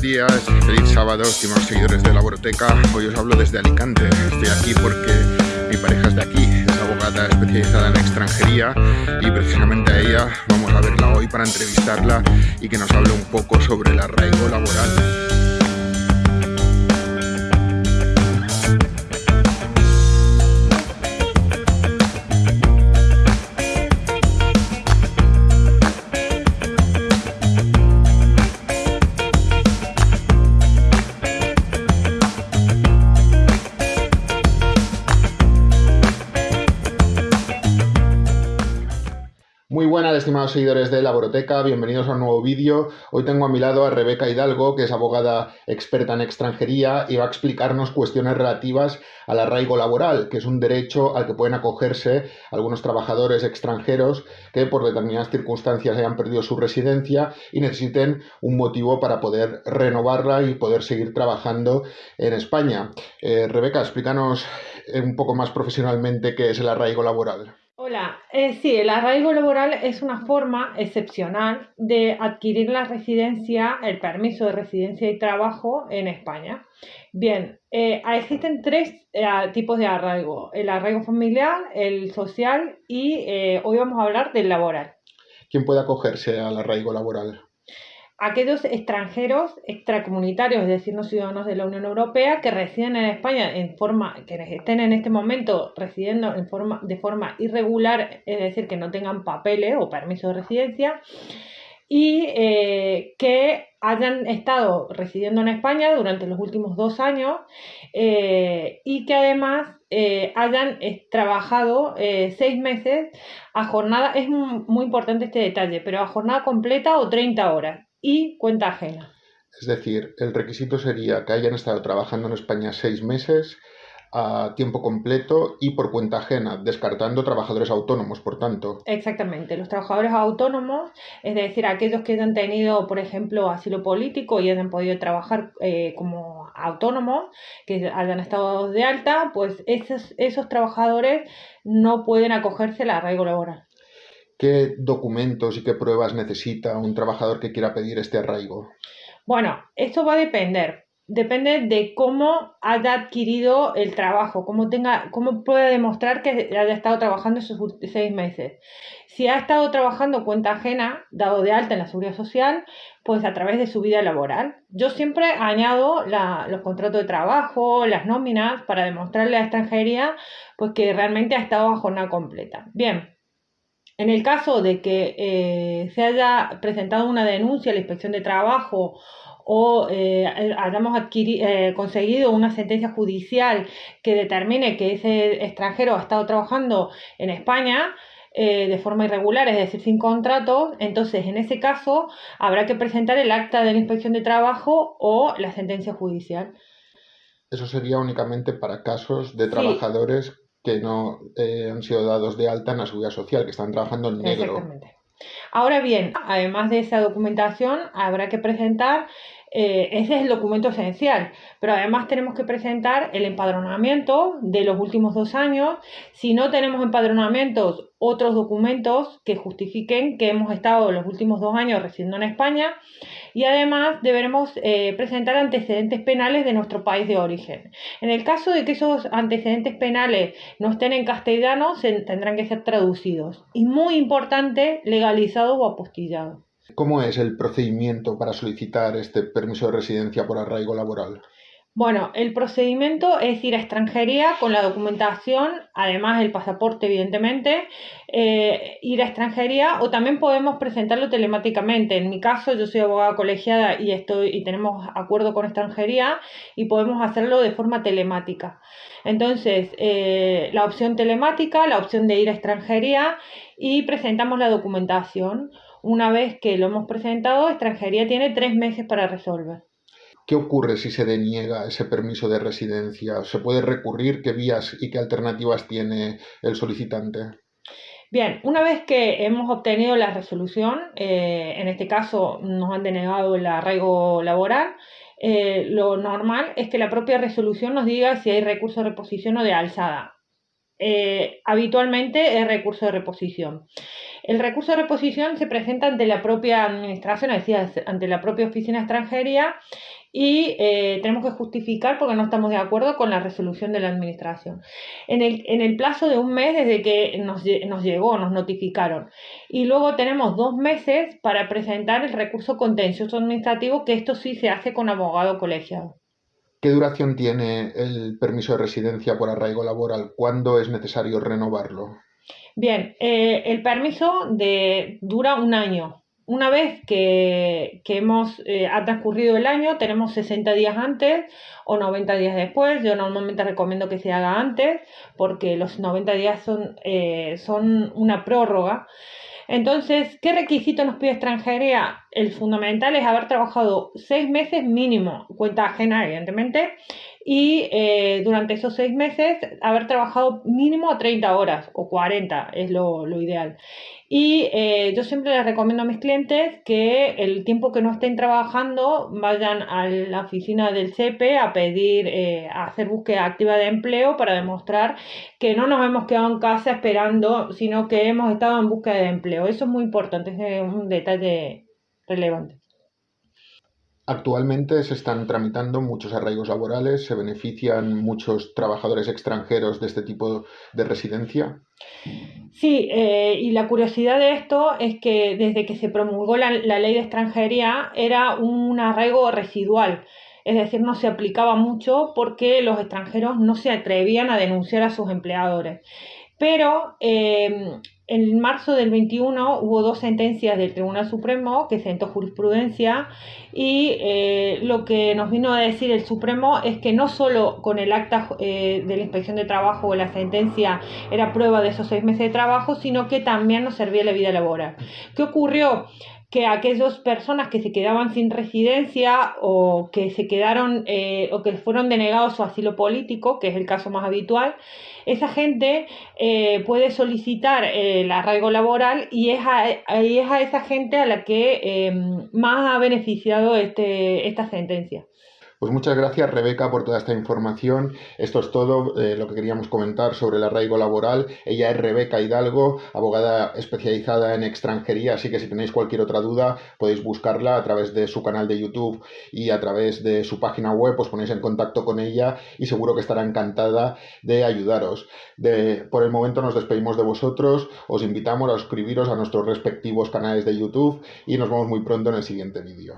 buenos días, feliz sábado, estimados seguidores de Laboroteca. Hoy os hablo desde Alicante. Estoy aquí porque mi pareja es de aquí, es abogada especializada en extranjería y precisamente a ella vamos a verla hoy para entrevistarla y que nos hable un poco sobre el arraigo laboral. Estimados seguidores de Laboroteca, bienvenidos a un nuevo vídeo. Hoy tengo a mi lado a Rebeca Hidalgo, que es abogada experta en extranjería y va a explicarnos cuestiones relativas al arraigo laboral, que es un derecho al que pueden acogerse algunos trabajadores extranjeros que por determinadas circunstancias hayan perdido su residencia y necesiten un motivo para poder renovarla y poder seguir trabajando en España. Eh, Rebeca, explícanos un poco más profesionalmente qué es el arraigo laboral. Hola, eh, sí, el arraigo laboral es una forma excepcional de adquirir la residencia, el permiso de residencia y trabajo en España. Bien, eh, existen tres eh, tipos de arraigo, el arraigo familiar, el social y hoy vamos a hablar del laboral. ¿Quién puede acogerse al arraigo laboral? Aquellos extranjeros extracomunitarios, es decir, no ciudadanos de la Unión Europea, que residen en España en forma, que estén en este momento residiendo en forma, de forma irregular, es decir, que no tengan papeles o permiso de residencia, y eh, que hayan estado residiendo en España durante los últimos dos años eh, y que además eh, hayan trabajado seis meses a jornada, es muy importante este detalle, pero a jornada completa o 30 horas y cuenta ajena. Es decir, el requisito sería que hayan estado trabajando en España seis meses a tiempo completo y por cuenta ajena, descartando trabajadores autónomos, por tanto. Exactamente, los trabajadores autónomos, es decir, aquellos que hayan tenido, por ejemplo, asilo político y hayan podido trabajar eh, como autónomos, que hayan estado de alta, pues esos, esos trabajadores no pueden acogerse al arraigo laboral. ¿Qué documentos y qué pruebas necesita un trabajador que quiera pedir este arraigo? Bueno, esto va a depender. Depende de cómo haya adquirido el trabajo, cómo, tenga, cómo puede demostrar que haya estado trabajando esos seis meses. Si ha estado trabajando cuenta ajena, dado de alta en la seguridad social, pues a través de su vida laboral. Yo siempre añado los contratos de trabajo, las nóminas, para demostrarle a la extranjería pues, que realmente ha estado a jornada completa. Bien, en el caso de que eh, se haya presentado una denuncia a la inspección de trabajo o eh, hayamos eh, conseguido una sentencia judicial que determine que ese extranjero ha estado trabajando en España, de forma irregular, es decir, sin contrato, entonces en ese caso habrá que presentar el acta de la inspección de trabajo o la sentencia judicial. Eso sería únicamente para casos de trabajadores que no eh, han sido dados de alta en la seguridad social, que están trabajando en negro. Exactamente. Ahora bien, además de esa documentación, habrá que presentar, eh, ese es el documento esencial, pero además tenemos que presentar el empadronamiento de los últimos dos años. Si no tenemos empadronamientos, otros documentos que justifiquen que hemos estado los últimos dos años residiendo en España y además deberemos eh, presentar antecedentes penales de nuestro país de origen. En el caso de que esos antecedentes penales no estén en castellano, se tendrán que ser traducidos. Y muy importante, legalizados o apostillados. ¿Cómo es el procedimiento para solicitar este permiso de residencia por arraigo laboral? Bueno, el procedimiento es ir a extranjería con la documentación, además el pasaporte, evidentemente, eh, ir a extranjería o también podemos presentarlo telemáticamente. En mi caso, yo soy abogada colegiada y, estoy, y tenemos acuerdo con extranjería y podemos hacerlo de forma telemática. Entonces, eh, la opción telemática, la opción de ir a extranjería y presentamos la documentación. Una vez que lo hemos presentado, extranjería tiene tres meses para resolver. ¿Qué ocurre si se deniega ese permiso de residencia? ¿Se puede recurrir? ¿Qué vías y qué alternativas tiene el solicitante? Bien, una vez que hemos obtenido la resolución, eh, en este caso nos han denegado el arraigo laboral, eh, lo normal es que la propia resolución nos diga si hay recurso de reposición o de alzada. eh, habitualmente es recurso de reposición. El recurso de reposición se presenta ante la propia administración, es decir, ante la propia oficina extranjería y eh, tenemos que justificar porque no estamos de acuerdo con la resolución de la administración. En el, en el plazo de un mes desde que nos, nos, llegó, nos notificaron. Y luego tenemos dos meses para presentar el recurso contencioso administrativo, que esto sí se hace con abogado colegiado. ¿Qué duración tiene el permiso de residencia por arraigo laboral? ¿Cuándo es necesario renovarlo? Bien, eh, el permiso de, dura un año. Una vez que, hemos, eh, ha transcurrido el año, tenemos 60 días antes o 90 días después. Yo normalmente recomiendo que se haga antes porque los 90 días son, eh, son una prórroga. Entonces, ¿qué requisito nos pide extranjería? El fundamental es haber trabajado seis meses mínimo, cuenta ajena, evidentemente, y eh, durante esos seis meses haber trabajado mínimo 30 horas o 40 es lo, lo ideal. Y eh, yo siempre les recomiendo a mis clientes que el tiempo que no estén trabajando vayan a la oficina del CEPE a pedir, eh, a hacer búsqueda activa de empleo para demostrar que no nos hemos quedado en casa esperando, sino que hemos estado en búsqueda de empleo. Eso es muy importante, es un detalle relevante. Actualmente se están tramitando muchos arraigos laborales, se benefician muchos trabajadores extranjeros de este tipo de residencia. Sí, eh, y la curiosidad de esto es que desde que se promulgó la, la ley de extranjería era un arraigo residual es decir, no se aplicaba mucho porque los extranjeros no se atrevían a denunciar a sus empleadores. Pero eh, en marzo del 21 hubo dos sentencias del Tribunal Supremo que sentó jurisprudencia y eh, lo que nos vino a decir el Supremo es que no solo con el acta eh, de la inspección de trabajo o la sentencia era prueba de esos seis meses de trabajo, sino que también nos servía la vida laboral. ¿Qué ocurrió? Que aquellas personas que se quedaban sin residencia o que se quedaron eh, o que fueron denegados su asilo político, que es el caso más habitual, esa gente eh, puede solicitar eh, el arraigo laboral y es a, es a esa gente a la que más ha beneficiado este, esta sentencia. Pues muchas gracias Rebeca por toda esta información. Esto es todo eh, lo que queríamos comentar sobre el arraigo laboral. Ella es Rebeca Hidalgo, abogada especializada en extranjería, así que si tenéis cualquier otra duda podéis buscarla a través de su canal de YouTube y a través de su página web, os ponéis en contacto con ella y seguro que estará encantada de ayudaros. De, por el momento nos despedimos de vosotros, os invitamos a suscribiros a nuestros respectivos canales de YouTube y nos vemos muy pronto en el siguiente vídeo.